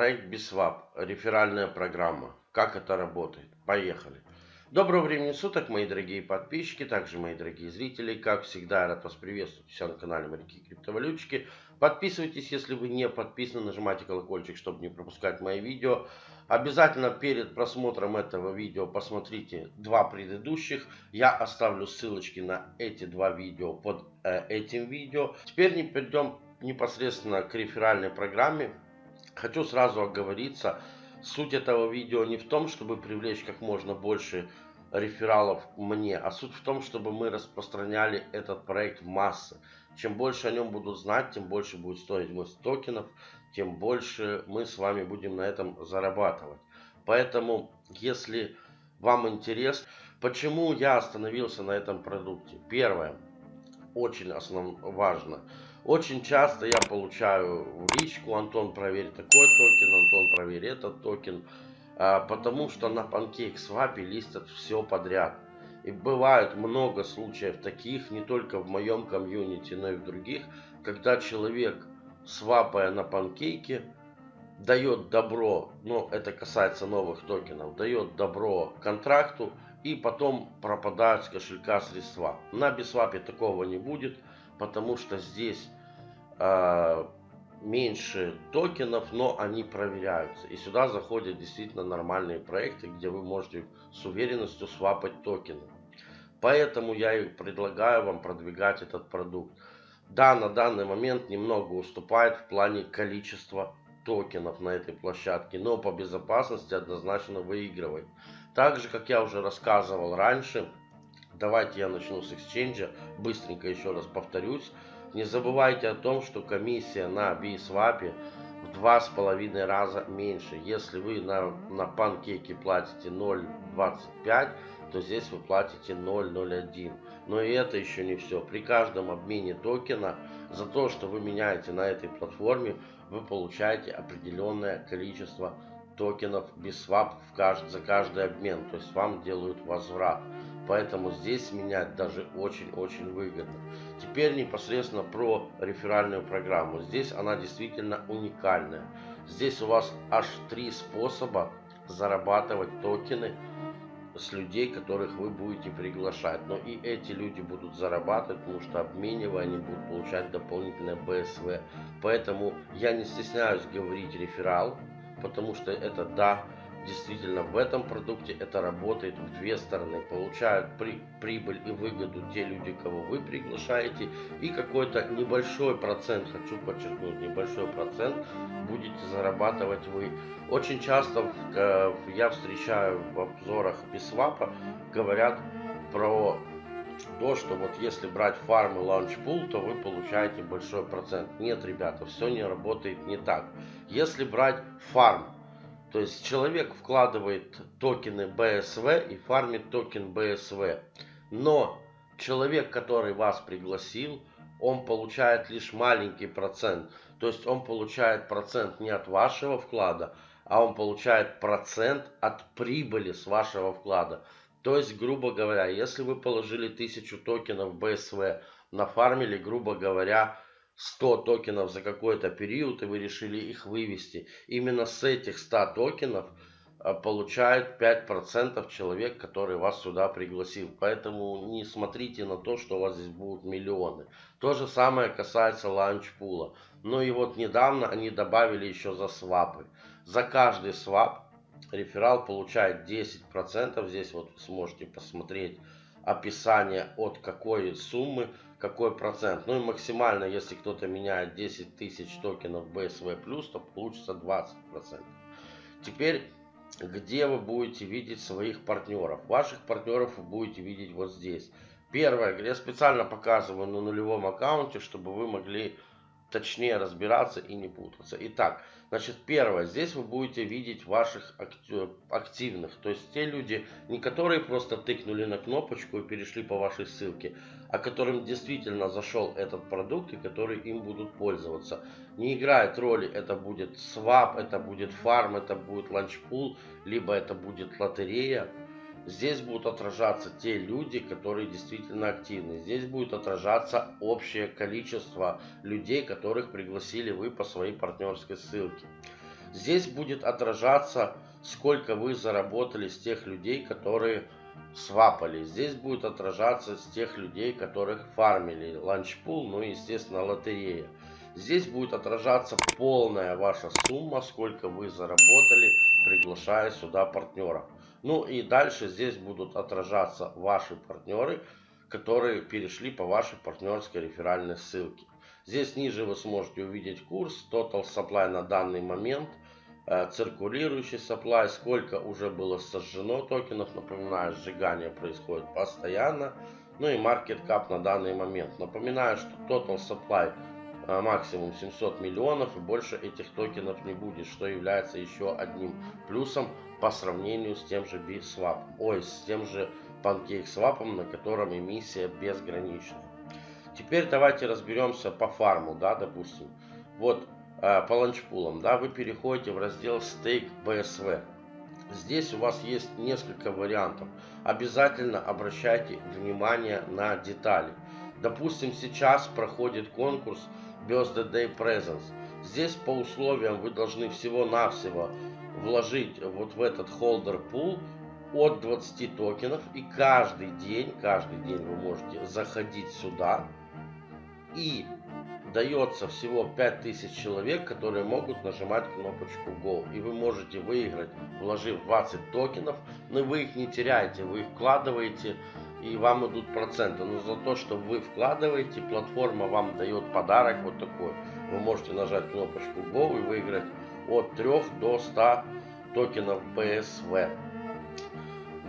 Проект Biswap, реферальная программа. Как это работает? Поехали. Доброго времени суток, мои дорогие подписчики, также мои дорогие зрители. Как всегда, я рад вас приветствовать все на канале Моряки Криптовалютчики. Подписывайтесь, если вы не подписаны, нажимайте колокольчик, чтобы не пропускать мои видео. Обязательно перед просмотром этого видео посмотрите два предыдущих. Я оставлю ссылочки на эти два видео под э, этим видео. Теперь не перейдем непосредственно к реферальной программе. Хочу сразу оговориться, суть этого видео не в том, чтобы привлечь как можно больше рефералов мне, а суть в том, чтобы мы распространяли этот проект в массы. Чем больше о нем будут знать, тем больше будет стоить мой токенов, тем больше мы с вами будем на этом зарабатывать. Поэтому, если вам интересно, почему я остановился на этом продукте? Первое, очень основ, важно – очень часто я получаю в личку, Антон, проверь такой токен, Антон, проверь этот токен, а, потому что на PancakeSwap листят все подряд. И бывает много случаев таких, не только в моем комьюнити, но и в других, когда человек, свапая на панкейке, дает добро, но это касается новых токенов, дает добро контракту и потом пропадают с кошелька средства. На Biswap е такого не будет потому что здесь э, меньше токенов, но они проверяются. И сюда заходят действительно нормальные проекты, где вы можете с уверенностью свапать токены. Поэтому я и предлагаю вам продвигать этот продукт. Да, на данный момент немного уступает в плане количества токенов на этой площадке, но по безопасности однозначно выигрывает. Также, как я уже рассказывал раньше, Давайте я начну с эксченджа. Быстренько еще раз повторюсь. Не забывайте о том, что комиссия на BSWAP в два с половиной раза меньше. Если вы на, на панкейке платите 0.25, то здесь вы платите 0.01. Но и это еще не все. При каждом обмене токена за то, что вы меняете на этой платформе, вы получаете определенное количество токенов кажд... за каждый обмен. То есть вам делают возврат. Поэтому здесь менять даже очень-очень выгодно. Теперь непосредственно про реферальную программу. Здесь она действительно уникальная. Здесь у вас аж три способа зарабатывать токены с людей, которых вы будете приглашать. Но и эти люди будут зарабатывать, потому что обменивая они будут получать дополнительное БСВ. Поэтому я не стесняюсь говорить реферал, потому что это да, действительно в этом продукте это работает в две стороны. Получают при, прибыль и выгоду те люди, кого вы приглашаете, и какой-то небольшой процент, хочу подчеркнуть, небольшой процент будете зарабатывать вы. Очень часто я встречаю в обзорах Бисвапа, говорят про то, что вот если брать фарм и лаунчпул, то вы получаете большой процент. Нет, ребята, все не работает не так. Если брать фарм, то есть человек вкладывает токены BSV и фармит токен BSV. Но человек, который вас пригласил, он получает лишь маленький процент. То есть он получает процент не от вашего вклада, а он получает процент от прибыли с вашего вклада. То есть, грубо говоря, если вы положили 1000 токенов BSV, нафармили, грубо говоря, 100 токенов за какой-то период, и вы решили их вывести. Именно с этих 100 токенов а, получает 5% человек, который вас сюда пригласил. Поэтому не смотрите на то, что у вас здесь будут миллионы. То же самое касается ланчпула. Ну и вот недавно они добавили еще за свапы. За каждый свап реферал получает 10%. Здесь вот сможете посмотреть описание от какой суммы какой процент. Ну и максимально, если кто-то меняет 10 тысяч токенов BSV+, то получится 20%. Теперь, где вы будете видеть своих партнеров? Ваших партнеров вы будете видеть вот здесь. Первое, я специально показываю на нулевом аккаунте, чтобы вы могли точнее разбираться и не путаться. Итак, значит, первое, здесь вы будете видеть ваших активных, то есть те люди, не которые просто тыкнули на кнопочку и перешли по вашей ссылке, а которым действительно зашел этот продукт и которые им будут пользоваться. Не играет роли, это будет свап, это будет фарм, это будет ланчпул, либо это будет лотерея. Здесь будут отражаться те люди, которые действительно активны. Здесь будет отражаться общее количество людей, которых пригласили вы по своей партнерской ссылке. Здесь будет отражаться, сколько вы заработали с тех людей, которые свапали. Здесь будет отражаться с тех людей, которых фармили. Ланчпул, ну и, естественно, лотерея. Здесь будет отражаться полная ваша сумма, сколько вы заработали, приглашая сюда партнеров. Ну и дальше здесь будут отражаться ваши партнеры, которые перешли по вашей партнерской реферальной ссылке. Здесь ниже вы сможете увидеть курс, total supply на данный момент, э, циркулирующий supply, сколько уже было сожжено токенов. Напоминаю, сжигание происходит постоянно. Ну и market cap на данный момент. Напоминаю, что total supply э, максимум 700 миллионов и больше этих токенов не будет, что является еще одним плюсом по сравнению с тем же BSwap, ой, с тем же PancakeSwap, на котором эмиссия безграничная. Теперь давайте разберемся по фарму, да, допустим. Вот э, по ланчпулам, да, вы переходите в раздел Stake BSV. Здесь у вас есть несколько вариантов. Обязательно обращайте внимание на детали. Допустим, сейчас проходит конкурс Birthday Day Presents. Здесь по условиям вы должны всего-навсего вложить вот в этот холдер пул от 20 токенов. И каждый день, каждый день вы можете заходить сюда. И дается всего 5000 человек, которые могут нажимать кнопочку Go. И вы можете выиграть, вложив 20 токенов, но вы их не теряете, вы их вкладываете и вам идут проценты. Но за то, что вы вкладываете, платформа вам дает подарок вот такой. Вы можете нажать кнопочку Go и выиграть от 3 до 100 токенов BSV.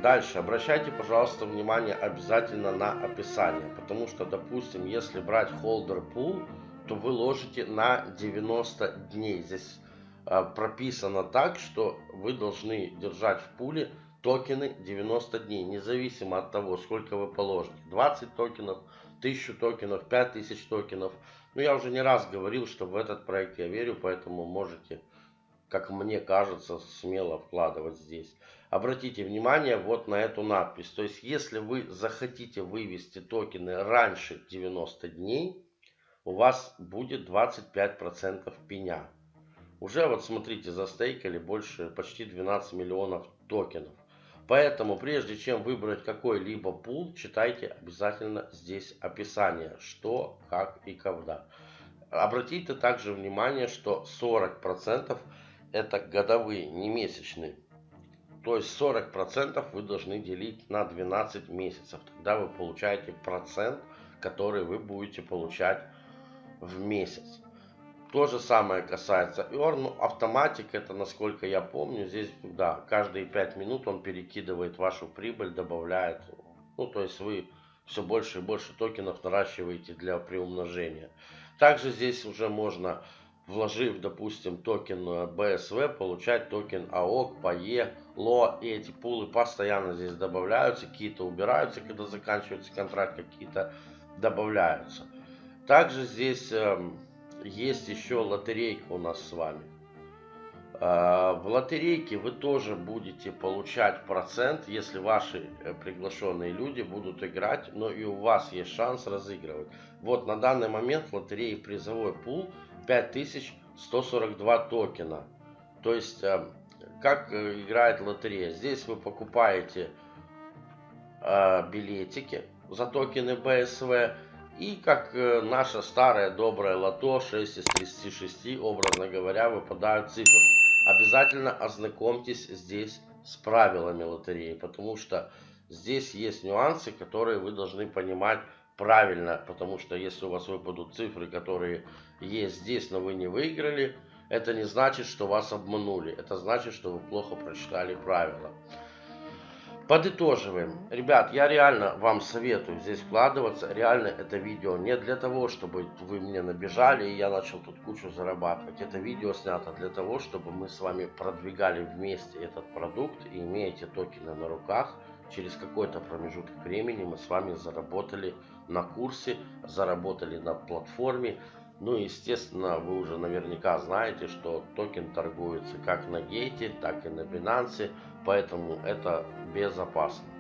Дальше, обращайте, пожалуйста, внимание обязательно на описание, потому что, допустим, если брать holder pool, то вы ложите на 90 дней. Здесь э, прописано так, что вы должны держать в пуле токены 90 дней, независимо от того, сколько вы положите. 20 токенов, 1000 токенов, 5000 токенов. Ну, я уже не раз говорил, что в этот проект я верю, поэтому можете как мне кажется, смело вкладывать здесь. Обратите внимание вот на эту надпись. То есть, если вы захотите вывести токены раньше 90 дней, у вас будет 25% пеня. Уже вот смотрите, застейкали больше почти 12 миллионов токенов. Поэтому прежде чем выбрать какой-либо пул, читайте обязательно здесь описание, что, как и когда. Обратите также внимание, что 40% это годовые, не месячные. То есть 40% вы должны делить на 12 месяцев. Тогда вы получаете процент, который вы будете получать в месяц. То же самое касается Earn. Ну, automatic, это насколько я помню, здесь, да, каждые 5 минут он перекидывает вашу прибыль, добавляет. Ну, то есть вы все больше и больше токенов наращиваете для приумножения. Также здесь уже можно вложив, допустим, токен BSW, получать токен AOC, PAE, LO. И эти пулы постоянно здесь добавляются, какие-то убираются, когда заканчивается контракт, какие-то добавляются. Также здесь э, есть еще лотерейка у нас с вами. Э, в лотерейке вы тоже будете получать процент, если ваши э, приглашенные люди будут играть, но и у вас есть шанс разыгрывать. Вот на данный момент лотереи призовой пул 5142 токена. То есть, э, как играет лотерея. Здесь вы покупаете билетики за токены BSV. И как наша старая добрая лото 6 из 36, образно говоря, выпадают цифры. Обязательно ознакомьтесь здесь с правилами лотереи, потому что здесь есть нюансы, которые вы должны понимать правильно, потому что если у вас выпадут цифры, которые есть здесь, но вы не выиграли, это не значит, что вас обманули. Это значит, что вы плохо прочитали правила. Подытоживаем. Ребят, я реально вам советую здесь вкладываться. Реально это видео не для того, чтобы вы мне набежали и я начал тут кучу зарабатывать. Это видео снято для того, чтобы мы с вами продвигали вместе этот продукт и имея эти токены на руках – через какой-то промежуток времени мы с вами заработали на курсе, заработали на платформе. Ну и естественно, вы уже наверняка знаете, что токен торгуется как на гейте, так и на Binance, поэтому это безопасно.